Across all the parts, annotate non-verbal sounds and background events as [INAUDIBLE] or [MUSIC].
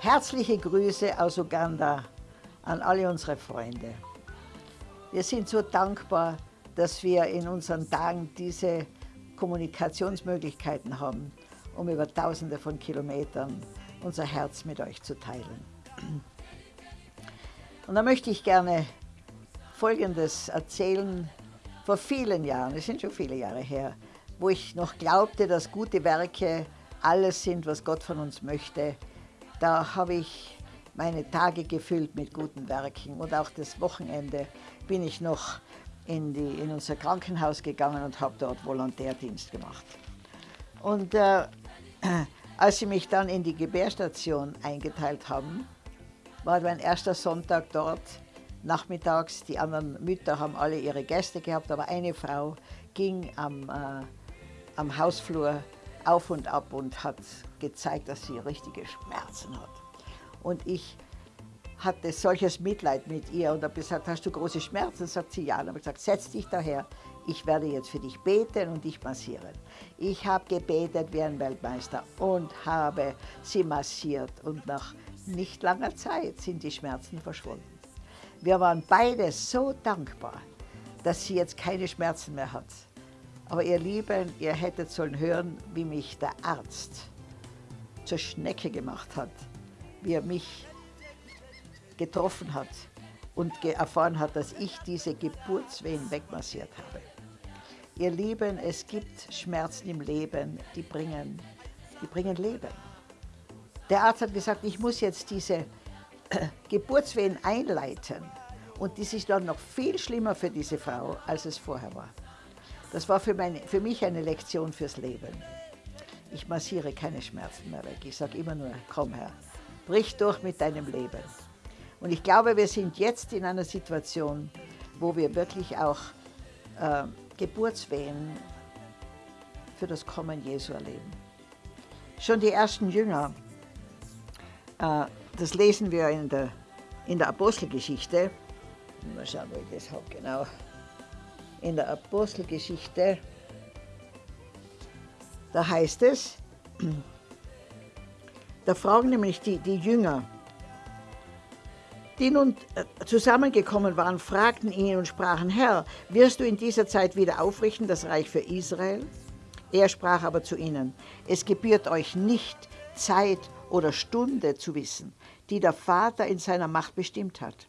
Herzliche Grüße aus Uganda an alle unsere Freunde. Wir sind so dankbar, dass wir in unseren Tagen diese Kommunikationsmöglichkeiten haben, um über Tausende von Kilometern unser Herz mit euch zu teilen. Und da möchte ich gerne Folgendes erzählen. Vor vielen Jahren, es sind schon viele Jahre her, wo ich noch glaubte, dass gute Werke alles sind, was Gott von uns möchte, da habe ich meine Tage gefüllt mit guten Werken und auch das Wochenende bin ich noch in, die, in unser Krankenhaus gegangen und habe dort Volontärdienst gemacht. Und äh, als sie mich dann in die Gebärstation eingeteilt haben, war mein erster Sonntag dort, nachmittags. Die anderen Mütter haben alle ihre Gäste gehabt, aber eine Frau ging am, äh, am Hausflur auf und ab und hat gezeigt, dass sie richtige Schmerzen hat. Und ich hatte solches Mitleid mit ihr und habe gesagt, hast du große Schmerzen? Sagt sie, ja. Und habe gesagt, setz dich daher, ich werde jetzt für dich beten und dich massieren. Ich habe gebetet wie ein Weltmeister und habe sie massiert und nach nicht langer Zeit sind die Schmerzen verschwunden. Wir waren beide so dankbar, dass sie jetzt keine Schmerzen mehr hat. Aber ihr Lieben, ihr hättet sollen hören, wie mich der Arzt zur Schnecke gemacht hat, wie er mich getroffen hat und erfahren hat, dass ich diese Geburtswehen wegmassiert habe. Ihr Lieben, es gibt Schmerzen im Leben, die bringen, die bringen Leben. Der Arzt hat gesagt, ich muss jetzt diese äh, Geburtswehen einleiten. Und das ist dann noch viel schlimmer für diese Frau, als es vorher war. Das war für, meine, für mich eine Lektion fürs Leben. Ich massiere keine Schmerzen mehr weg. Ich sage immer nur, komm Herr, brich durch mit deinem Leben. Und ich glaube, wir sind jetzt in einer Situation, wo wir wirklich auch äh, Geburtswehen für das Kommen Jesu erleben. Schon die ersten Jünger, äh, das lesen wir in der, in der Apostelgeschichte. Mal schauen, wo ich das habe, genau. In der Apostelgeschichte, da heißt es, [CLEARS THROAT] da fragen nämlich die, die Jünger, die nun äh, zusammengekommen waren, fragten ihn und sprachen, Herr, wirst du in dieser Zeit wieder aufrichten das Reich für Israel? Er sprach aber zu ihnen, es gebührt euch nicht, Zeit oder Stunde zu wissen, die der Vater in seiner Macht bestimmt hat.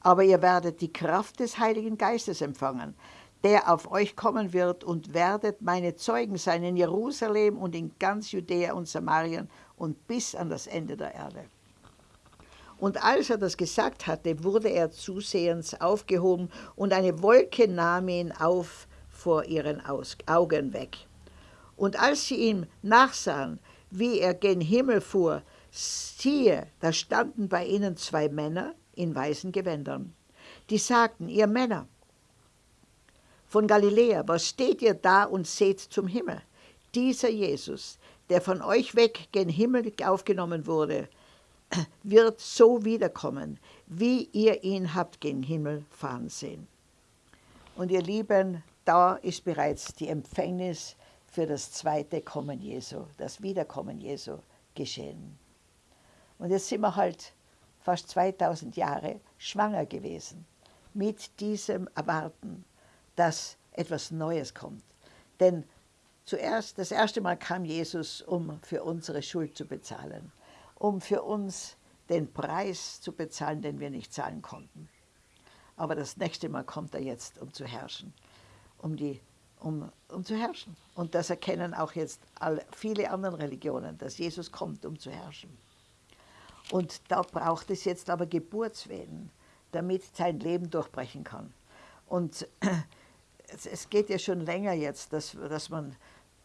Aber ihr werdet die Kraft des Heiligen Geistes empfangen, der auf euch kommen wird und werdet meine Zeugen sein in Jerusalem und in ganz Judäa und Samarien und bis an das Ende der Erde. Und als er das gesagt hatte, wurde er zusehends aufgehoben und eine Wolke nahm ihn auf vor ihren Augen weg. Und als sie ihm nachsahen, wie er gen Himmel fuhr, siehe, da standen bei ihnen zwei Männer in weißen Gewändern. Die sagten, ihr Männer von Galiläa, was steht ihr da und seht zum Himmel? Dieser Jesus, der von euch weg gen Himmel aufgenommen wurde, wird so wiederkommen, wie ihr ihn habt gen Himmel fahren sehen. Und ihr Lieben, da ist bereits die Empfängnis für das zweite Kommen Jesu, das Wiederkommen Jesu geschehen. Und jetzt sind wir halt fast 2000 Jahre schwanger gewesen mit diesem Erwarten, dass etwas Neues kommt. Denn zuerst, das erste Mal kam Jesus, um für unsere Schuld zu bezahlen um für uns den Preis zu bezahlen, den wir nicht zahlen konnten. Aber das nächste Mal kommt er jetzt, um zu herrschen, um, die, um, um zu herrschen. Und das erkennen auch jetzt alle, viele andere Religionen, dass Jesus kommt, um zu herrschen. Und da braucht es jetzt aber Geburtswehen, damit sein Leben durchbrechen kann. Und [CLEARS THROAT] es, es geht ja schon länger jetzt, dass, dass man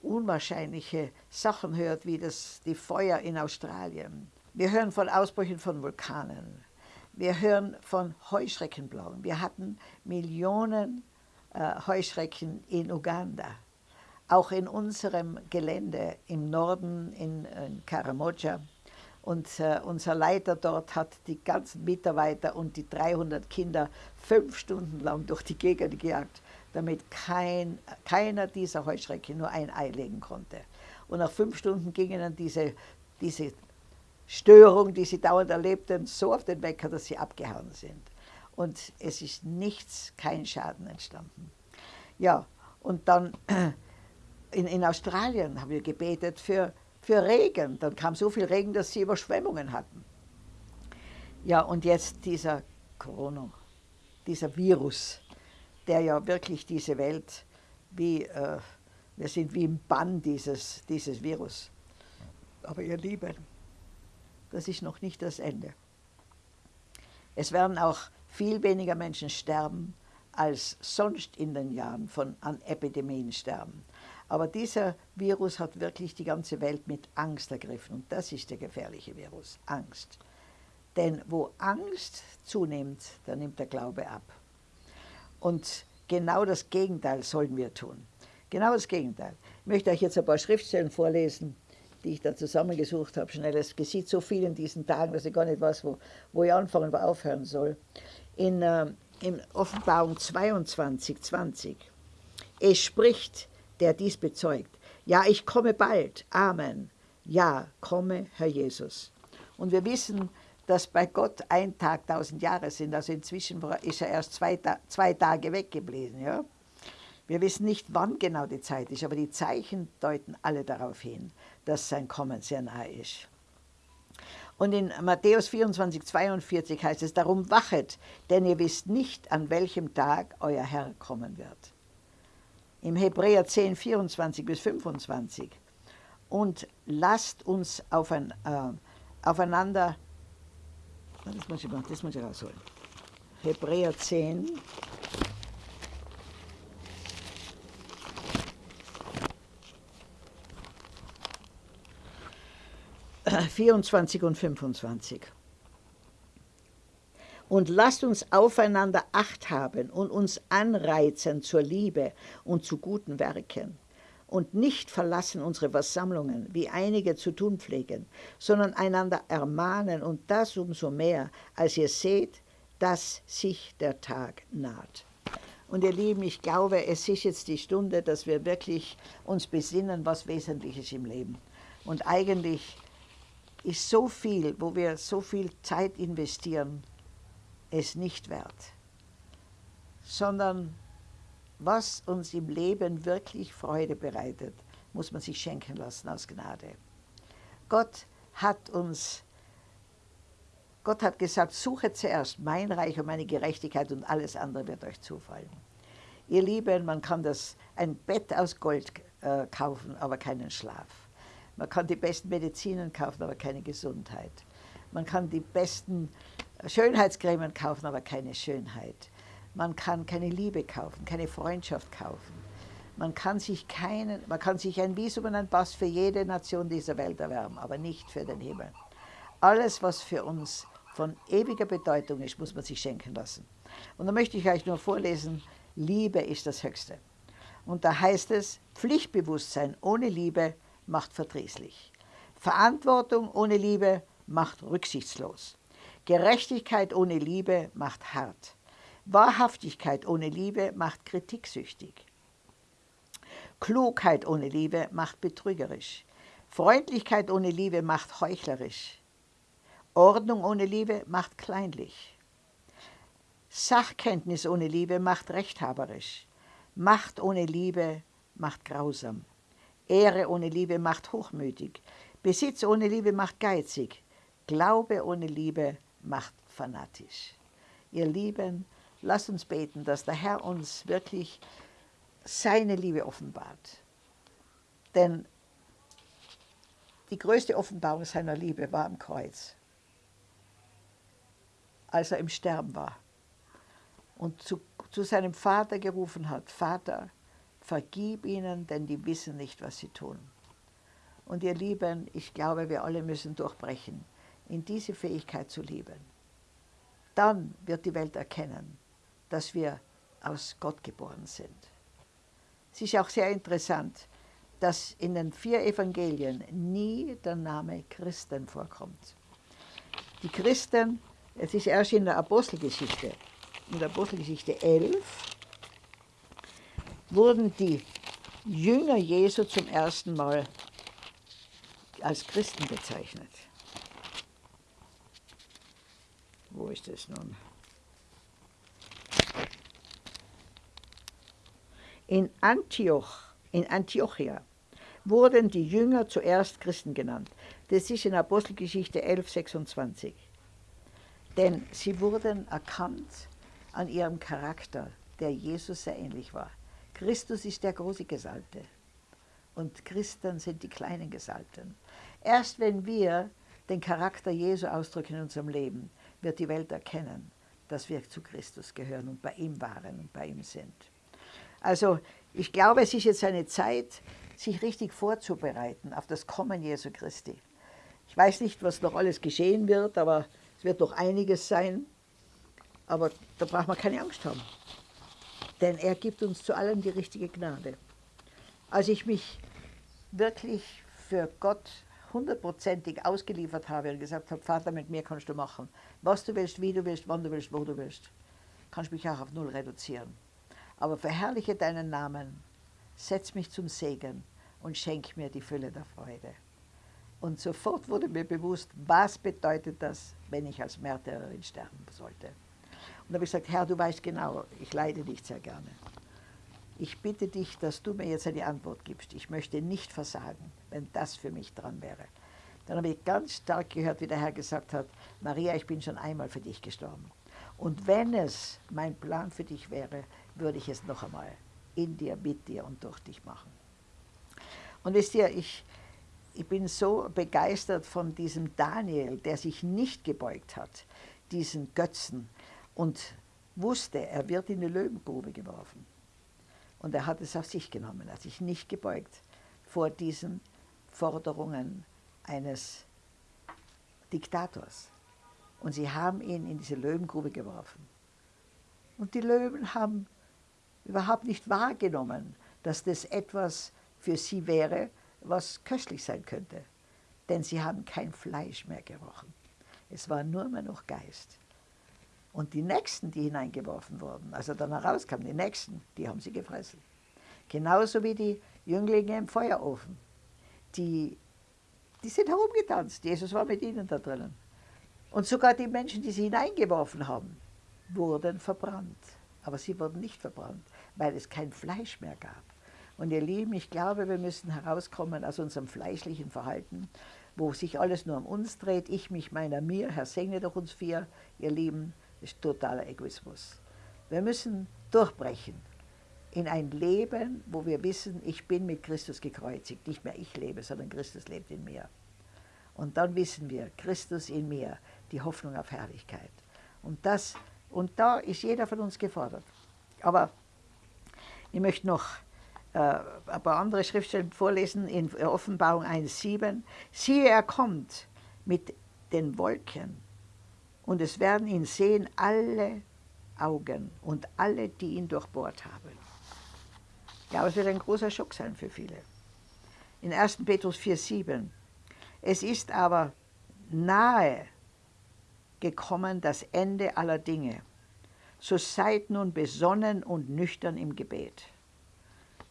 unwahrscheinliche Sachen hört, wie das, die Feuer in Australien. Wir hören von Ausbrüchen von Vulkanen. Wir hören von Heuschreckenblauen. Wir hatten Millionen äh, Heuschrecken in Uganda. auch in unserem Gelände im Norden in, in Karamoja. Und äh, unser Leiter dort hat die ganzen Mitarbeiter und die 300 Kinder fünf Stunden lang durch die Gegend gejagt, damit kein, keiner dieser Heuschrecke nur ein Ei legen konnte. Und nach fünf Stunden gingen dann diese, diese Störung, die sie dauernd erlebten, so auf den Wecker, dass sie abgehauen sind. Und es ist nichts, kein Schaden entstanden. Ja, und dann [CLEARS THROAT] in, in Australien haben wir gebetet für für Regen. Dann kam so viel Regen, dass sie Überschwemmungen hatten. Ja, und jetzt dieser Corona, dieser Virus, der ja wirklich diese Welt wie, äh, wir sind wie im Bann dieses, dieses Virus. Aber ihr Lieben, das ist noch nicht das Ende. Es werden auch viel weniger Menschen sterben, als sonst in den Jahren von, an Epidemien sterben. Aber dieser Virus hat wirklich die ganze Welt mit Angst ergriffen. Und das ist der gefährliche Virus, Angst. Denn wo Angst zunimmt, da nimmt der Glaube ab. Und genau das Gegenteil sollen wir tun. Genau das Gegenteil. Ich möchte euch jetzt ein paar Schriftstellen vorlesen, die ich da zusammengesucht habe. Schnell, es geschieht so viel in diesen Tagen, dass ich gar nicht weiß, wo, wo ich anfangen oder aufhören soll. In, äh, in Offenbarung 22, 20. Es spricht der dies bezeugt. Ja, ich komme bald. Amen. Ja, komme, Herr Jesus. Und wir wissen, dass bei Gott ein Tag tausend Jahre sind. Also inzwischen ist er erst zwei, zwei Tage weggeblieben. Ja? Wir wissen nicht, wann genau die Zeit ist, aber die Zeichen deuten alle darauf hin, dass sein Kommen sehr nahe ist. Und in Matthäus 24, 42 heißt es, darum wachet, denn ihr wisst nicht, an welchem Tag euer Herr kommen wird im Hebräer 10, 24 bis 25. Und lasst uns äh, aufeinander, das muss, ich, das muss ich rausholen. Hebräer 10, Vierundzwanzig und 25 und lasst uns aufeinander Acht haben und uns anreizen zur Liebe und zu guten Werken und nicht verlassen unsere Versammlungen, wie einige zu tun pflegen, sondern einander ermahnen und das umso mehr, als ihr seht, dass sich der Tag naht. Und ihr Lieben, ich glaube, es ist jetzt die Stunde, dass wir wirklich uns besinnen, was wesentlich ist im Leben. Und eigentlich ist so viel, wo wir so viel Zeit investieren, es nicht wert, sondern was uns im Leben wirklich Freude bereitet, muss man sich schenken lassen aus Gnade. Gott hat uns, Gott hat gesagt, suche zuerst mein Reich und meine Gerechtigkeit und alles andere wird euch zufallen. Ihr Lieben, man kann das, ein Bett aus Gold äh, kaufen, aber keinen Schlaf. Man kann die besten Medizinen kaufen, aber keine Gesundheit. Man kann die besten Schönheitscremen kaufen, aber keine Schönheit. Man kann keine Liebe kaufen, keine Freundschaft kaufen. Man kann sich, keinen, man kann sich ein Visum und ein Pass für jede Nation dieser Welt erwerben, aber nicht für den Himmel. Alles, was für uns von ewiger Bedeutung ist, muss man sich schenken lassen. Und da möchte ich euch nur vorlesen, Liebe ist das Höchste. Und da heißt es, Pflichtbewusstsein ohne Liebe macht verdrießlich. Verantwortung ohne Liebe macht rücksichtslos. Gerechtigkeit ohne Liebe macht hart. Wahrhaftigkeit ohne Liebe macht kritiksüchtig. Klugheit ohne Liebe macht betrügerisch. Freundlichkeit ohne Liebe macht heuchlerisch. Ordnung ohne Liebe macht kleinlich. Sachkenntnis ohne Liebe macht rechthaberisch. Macht ohne Liebe macht grausam. Ehre ohne Liebe macht hochmütig. Besitz ohne Liebe macht geizig. Glaube ohne Liebe macht fanatisch. Ihr Lieben, lasst uns beten, dass der Herr uns wirklich seine Liebe offenbart. Denn die größte Offenbarung seiner Liebe war am Kreuz, als er im Sterben war und zu, zu seinem Vater gerufen hat, Vater, vergib ihnen, denn die wissen nicht, was sie tun. Und ihr Lieben, ich glaube, wir alle müssen durchbrechen in diese Fähigkeit zu lieben, dann wird die Welt erkennen, dass wir aus Gott geboren sind. Es ist auch sehr interessant, dass in den vier Evangelien nie der Name Christen vorkommt. Die Christen, es ist erst in der Apostelgeschichte, in der Apostelgeschichte 11, wurden die Jünger Jesu zum ersten Mal als Christen bezeichnet. Wo ist es nun? In Antioch, in Antiochia wurden die Jünger zuerst Christen genannt. Das ist in Apostelgeschichte 11, 26. Denn sie wurden erkannt an ihrem Charakter, der Jesus sehr ähnlich war. Christus ist der große Gesalbte und Christen sind die kleinen Gesalbten. Erst wenn wir den Charakter Jesu ausdrücken in unserem Leben, wird die Welt erkennen, dass wir zu Christus gehören und bei ihm waren und bei ihm sind. Also ich glaube, es ist jetzt eine Zeit, sich richtig vorzubereiten auf das Kommen Jesu Christi. Ich weiß nicht, was noch alles geschehen wird, aber es wird noch einiges sein. Aber da braucht man keine Angst haben. Denn er gibt uns zu allem die richtige Gnade. Als ich mich wirklich für Gott hundertprozentig ausgeliefert habe und gesagt habe, Vater, mit mir kannst du machen, was du willst, wie du willst, wann du willst, wo du willst, kannst du mich auch auf null reduzieren. Aber verherrliche deinen Namen, setz mich zum Segen und schenk mir die Fülle der Freude. Und sofort wurde mir bewusst, was bedeutet das, wenn ich als Märtyrerin sterben sollte. Und da habe ich gesagt, Herr, du weißt genau, ich leide dich sehr gerne. Ich bitte dich, dass du mir jetzt eine Antwort gibst. Ich möchte nicht versagen, wenn das für mich dran wäre. Dann habe ich ganz stark gehört, wie der Herr gesagt hat, Maria, ich bin schon einmal für dich gestorben. Und wenn es mein Plan für dich wäre, würde ich es noch einmal in dir, mit dir und durch dich machen. Und wisst ihr, ich, ich bin so begeistert von diesem Daniel, der sich nicht gebeugt hat, diesen Götzen, und wusste, er wird in die Löwengrube geworfen. Und er hat es auf sich genommen, er hat sich nicht gebeugt vor diesen Forderungen eines Diktators. Und sie haben ihn in diese Löwengrube geworfen. Und die Löwen haben überhaupt nicht wahrgenommen, dass das etwas für sie wäre, was köstlich sein könnte. Denn sie haben kein Fleisch mehr gerochen. Es war nur mehr noch Geist. Und die Nächsten, die hineingeworfen wurden, also dann herauskamen, die Nächsten, die haben sie gefressen. Genauso wie die Jünglinge im Feuerofen. Die, die sind herumgetanzt. Jesus war mit ihnen da drinnen. Und sogar die Menschen, die sie hineingeworfen haben, wurden verbrannt. Aber sie wurden nicht verbrannt, weil es kein Fleisch mehr gab. Und ihr Lieben, ich glaube, wir müssen herauskommen aus unserem fleischlichen Verhalten, wo sich alles nur um uns dreht, ich mich, meiner, mir, Herr segne doch uns vier, ihr Lieben, ist totaler Egoismus. Wir müssen durchbrechen in ein Leben, wo wir wissen, ich bin mit Christus gekreuzigt. Nicht mehr ich lebe, sondern Christus lebt in mir. Und dann wissen wir, Christus in mir, die Hoffnung auf Herrlichkeit. Und, das, und da ist jeder von uns gefordert. Aber ich möchte noch äh, ein paar andere Schriftstellen vorlesen in Offenbarung 1,7. Siehe, er kommt mit den Wolken und es werden ihn sehen alle Augen und alle, die ihn durchbohrt haben. Ja, es wird ein großer Schock sein für viele. In 1. Petrus 4,7 Es ist aber nahe gekommen das Ende aller Dinge. So seid nun besonnen und nüchtern im Gebet.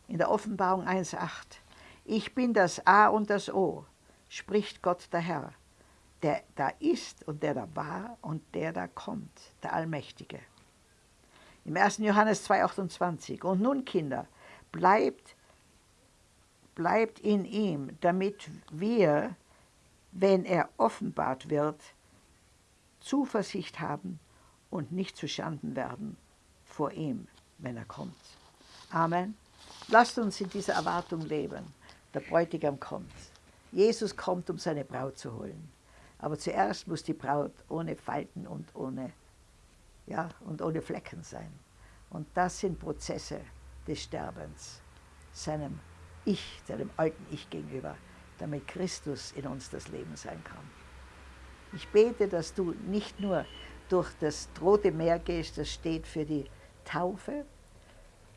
In der Offenbarung 1,8 Ich bin das A und das O, spricht Gott der Herr der da ist und der da war und der da kommt, der Allmächtige. Im 1. Johannes 2,28 Und nun, Kinder, bleibt, bleibt in ihm, damit wir, wenn er offenbart wird, Zuversicht haben und nicht zu Schanden werden vor ihm, wenn er kommt. Amen. Lasst uns in dieser Erwartung leben. Der Bräutigam kommt. Jesus kommt, um seine Braut zu holen. Aber zuerst muss die Braut ohne Falten und ohne, ja, und ohne Flecken sein. Und das sind Prozesse des Sterbens, seinem Ich, seinem alten Ich gegenüber, damit Christus in uns das Leben sein kann. Ich bete, dass du nicht nur durch das Rote Meer gehst, das steht für die Taufe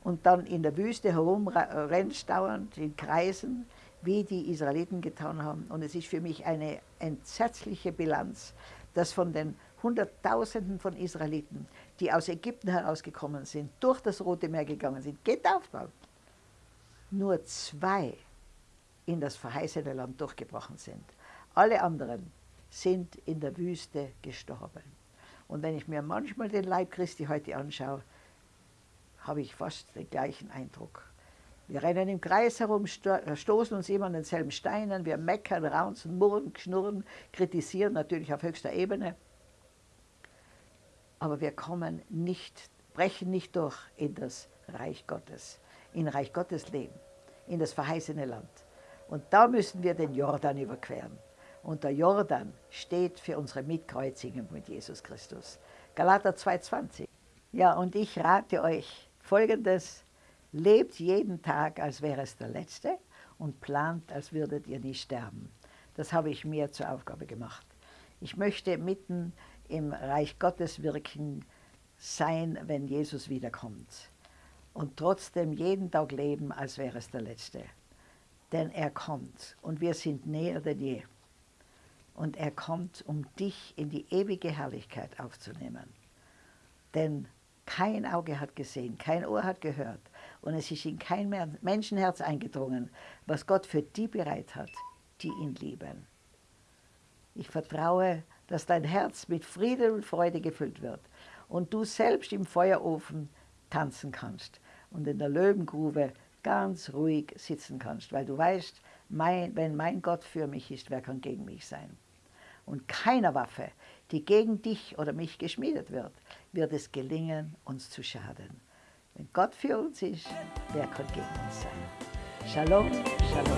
und dann in der Wüste herumrennst dauernd in Kreisen, wie die Israeliten getan haben. Und es ist für mich eine entsetzliche Bilanz, dass von den Hunderttausenden von Israeliten, die aus Ägypten herausgekommen sind, durch das Rote Meer gegangen sind, getauft waren, nur zwei in das verheißene Land durchgebrochen sind. Alle anderen sind in der Wüste gestorben. Und wenn ich mir manchmal den Leib Christi heute anschaue, habe ich fast den gleichen Eindruck. Wir rennen im Kreis herum, stoßen uns immer an denselben Steinen, wir meckern, raunzen, murren, schnurren, kritisieren, natürlich auf höchster Ebene. Aber wir kommen nicht, brechen nicht durch in das Reich Gottes, in Reich Gottes Leben, in das verheißene Land. Und da müssen wir den Jordan überqueren. Und der Jordan steht für unsere Mitkreuzigung mit Jesus Christus. Galater 2,20. Ja, und ich rate euch folgendes: Lebt jeden Tag, als wäre es der letzte und plant, als würdet ihr nie sterben. Das habe ich mir zur Aufgabe gemacht. Ich möchte mitten im Reich Gottes wirken sein, wenn Jesus wiederkommt. Und trotzdem jeden Tag leben, als wäre es der letzte. Denn er kommt und wir sind näher denn je. Und er kommt, um dich in die ewige Herrlichkeit aufzunehmen. Denn kein Auge hat gesehen, kein Ohr hat gehört und es ist in kein Menschenherz eingedrungen, was Gott für die bereit hat, die ihn lieben. Ich vertraue, dass dein Herz mit Frieden und Freude gefüllt wird und du selbst im Feuerofen tanzen kannst und in der Löwengrube ganz ruhig sitzen kannst, weil du weißt, mein, wenn mein Gott für mich ist, wer kann gegen mich sein? Und keiner Waffe, die gegen dich oder mich geschmiedet wird, wird es gelingen, uns zu schaden. Wenn Gott für uns ist, wer kann gegen uns sein? Shalom, Shalom.